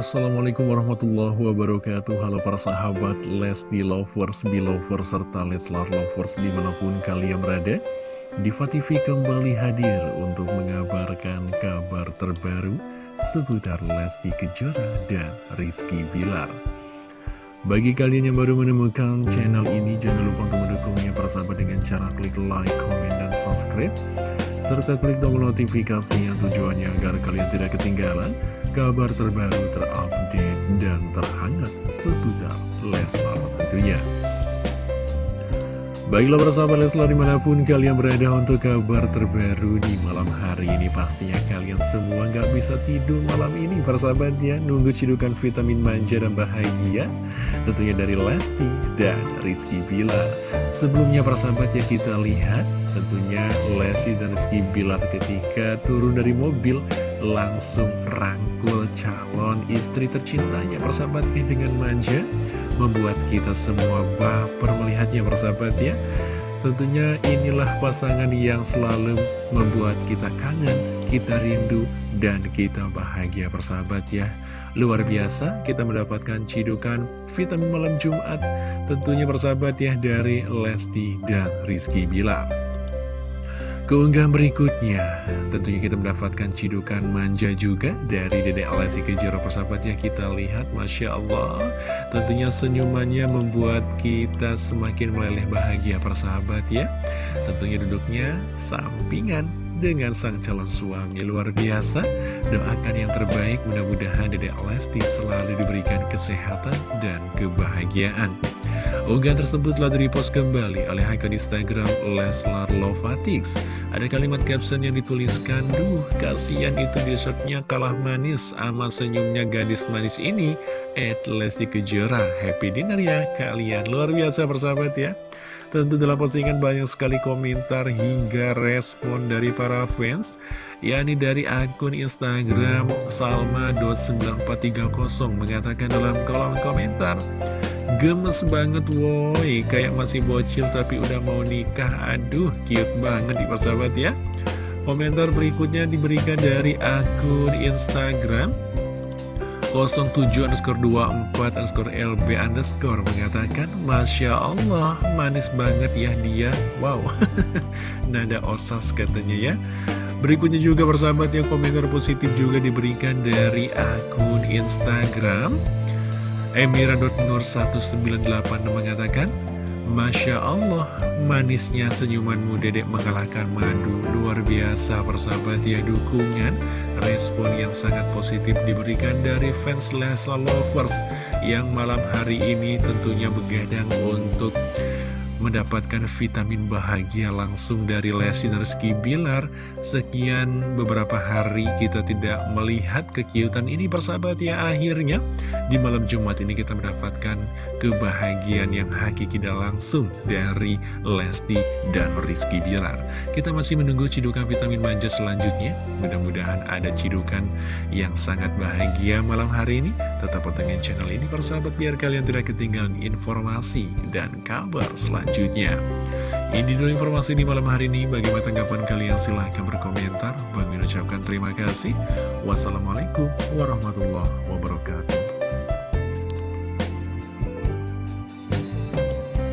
Assalamualaikum warahmatullahi wabarakatuh. Halo para sahabat Lesti Lovers, Belovers, serta Leslar Lovers di mana pun kalian berada Diva TV kembali hadir untuk mengabarkan kabar terbaru seputar Lesti Kejora dan Rizky Bilar. Bagi kalian yang baru menemukan channel ini jangan lupa untuk mendukungnya persahabat dengan cara klik like, comment, dan subscribe serta klik tombol notifikasi yang tujuannya agar kalian tidak ketinggalan kabar terbaru terupdate dan terhangat seputar Leslar tentunya. Baiklah bersama Leslar di mana pun kalian berada untuk kabar terbaru di malam hari ini. Pastinya kalian semua nggak bisa tidur malam ini persahabat ya. Nunggu cidukan vitamin manja dan bahagia Tentunya dari Lesti dan Rizky Bila Sebelumnya persahabat ya kita lihat Tentunya Lesti dan Rizky Bilar ketika turun dari mobil Langsung rangkul calon istri tercintanya. Persahabatnya dengan manja Membuat kita semua baper melihatnya persahabat ya. Tentunya inilah pasangan yang selalu membuat kita kangen, kita rindu, dan kita bahagia persahabat ya. Luar biasa kita mendapatkan cidukan vitamin malam Jumat Tentunya persahabat ya dari Lesti dan Rizky Bilar Keunggahan berikutnya, tentunya kita mendapatkan cidukan manja juga dari Dede Alessi Kejora persahabatnya kita lihat, Masya Allah. Tentunya senyumannya membuat kita semakin meleleh bahagia persahabat ya. Tentunya duduknya sampingan dengan sang calon suami luar biasa. Doakan yang terbaik, mudah-mudahan Dede Lesti selalu diberikan kesehatan dan kebahagiaan. Unggahan tersebut telah direpost kembali oleh akun Instagram Leslar Lovatix. Ada kalimat caption yang dituliskan, Duh, kasihan itu dessertnya kalah manis sama senyumnya gadis manis ini. At Lesti Kejora, happy dinner ya kalian. Luar biasa persahabat ya. Tentu dalam postingan banyak sekali komentar hingga respon dari para fans yakni dari akun Instagram Salma.9430 mengatakan dalam kolom komentar Gemes banget woi. Kayak masih bocil tapi udah mau nikah. Aduh cute banget di persahabat ya. Komentar berikutnya diberikan dari akun Instagram 07 underscore 24 underscore LB underscore mengatakan Masya Allah manis banget ya dia. Wow. Nada osas katanya ya. Berikutnya juga persahabat yang komentar positif juga diberikan dari akun Instagram Emira.nur198 mengatakan Masya Allah, manisnya senyumanmu dedek mengalahkan madu. Luar biasa persahabat ya dukungan. Respon yang sangat positif diberikan dari fans Lesa Lovers Yang malam hari ini tentunya begadang untuk mendapatkan vitamin bahagia langsung dari Lesti Bilar. Sekian beberapa hari kita tidak melihat kekiutan ini persahabat ya akhirnya. Di malam Jumat ini kita mendapatkan kebahagiaan yang hakiki dan langsung dari Lesti dan Rizky Bilar. Kita masih menunggu cidukan vitamin manja selanjutnya. Mudah-mudahan ada cidukan yang sangat bahagia malam hari ini. Tetap pantengin channel ini persahabat biar kalian tidak ketinggalan informasi dan kabar selanjutnya. Ini dulu informasi di malam hari ini. Bagaimana tanggapan kalian? Silahkan berkomentar. Bagi ucapkan terima kasih. Wassalamualaikum warahmatullahi wabarakatuh.